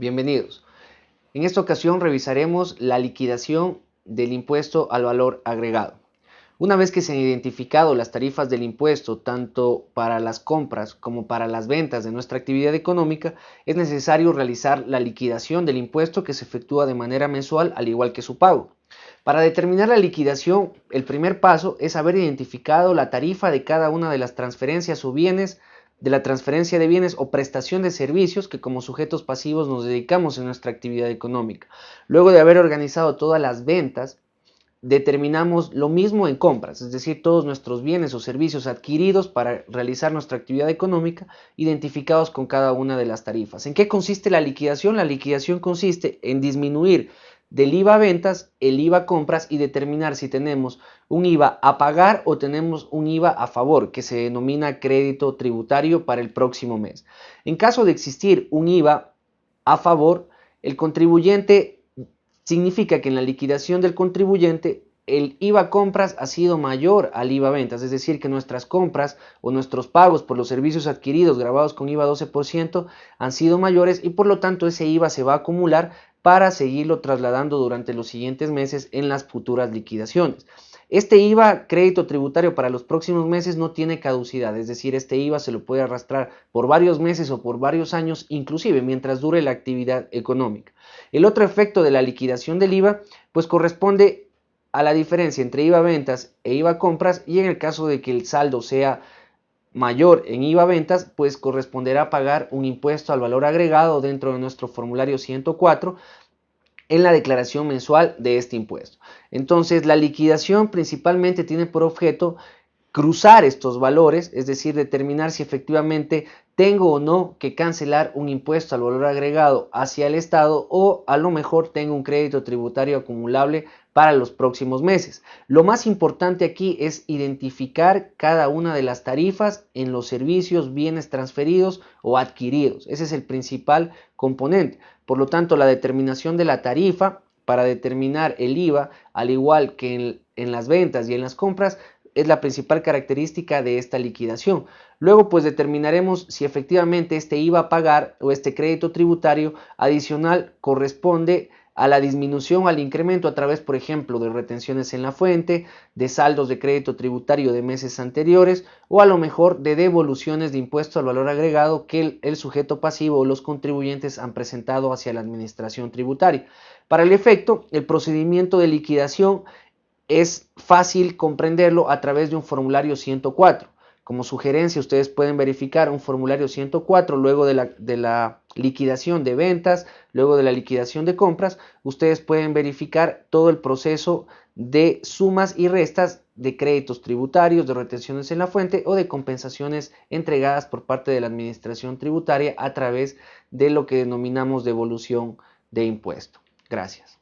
Bienvenidos. En esta ocasión revisaremos la liquidación del impuesto al valor agregado. Una vez que se han identificado las tarifas del impuesto tanto para las compras como para las ventas de nuestra actividad económica, es necesario realizar la liquidación del impuesto que se efectúa de manera mensual al igual que su pago. Para determinar la liquidación, el primer paso es haber identificado la tarifa de cada una de las transferencias o bienes de la transferencia de bienes o prestación de servicios que como sujetos pasivos nos dedicamos en nuestra actividad económica. Luego de haber organizado todas las ventas, determinamos lo mismo en compras, es decir, todos nuestros bienes o servicios adquiridos para realizar nuestra actividad económica, identificados con cada una de las tarifas. ¿En qué consiste la liquidación? La liquidación consiste en disminuir del IVA ventas, el IVA compras y determinar si tenemos un IVA a pagar o tenemos un IVA a favor, que se denomina crédito tributario para el próximo mes. En caso de existir un IVA a favor, el contribuyente significa que en la liquidación del contribuyente el IVA compras ha sido mayor al IVA ventas, es decir, que nuestras compras o nuestros pagos por los servicios adquiridos grabados con IVA 12% han sido mayores y por lo tanto ese IVA se va a acumular para seguirlo trasladando durante los siguientes meses en las futuras liquidaciones. Este IVA crédito tributario para los próximos meses no tiene caducidad, es decir, este IVA se lo puede arrastrar por varios meses o por varios años, inclusive mientras dure la actividad económica. El otro efecto de la liquidación del IVA pues corresponde a la diferencia entre IVA ventas e IVA compras y en el caso de que el saldo sea mayor en IVA ventas, pues corresponderá pagar un impuesto al valor agregado dentro de nuestro formulario 104 en la declaración mensual de este impuesto. Entonces, la liquidación principalmente tiene por objeto cruzar estos valores, es decir, determinar si efectivamente tengo o no que cancelar un impuesto al valor agregado hacia el Estado o a lo mejor tengo un crédito tributario acumulable para los próximos meses. Lo más importante aquí es identificar cada una de las tarifas en los servicios, bienes transferidos o adquiridos. Ese es el principal componente. Por lo tanto, la determinación de la tarifa para determinar el IVA, al igual que en, en las ventas y en las compras, es la principal característica de esta liquidación. Luego pues determinaremos si efectivamente este IVA a pagar o este crédito tributario adicional corresponde a la disminución al incremento a través, por ejemplo, de retenciones en la fuente, de saldos de crédito tributario de meses anteriores o a lo mejor de devoluciones de impuesto al valor agregado que el, el sujeto pasivo o los contribuyentes han presentado hacia la administración tributaria. Para el efecto, el procedimiento de liquidación es fácil comprenderlo a través de un formulario 104. Como sugerencia, ustedes pueden verificar un formulario 104 luego de la, de la, liquidación de ventas, luego de la liquidación de compras. Ustedes pueden verificar todo el proceso de sumas y restas de créditos tributarios, de retenciones en la fuente o de compensaciones entregadas por parte de la administración tributaria a través de lo que denominamos devolución de impuesto. Gracias.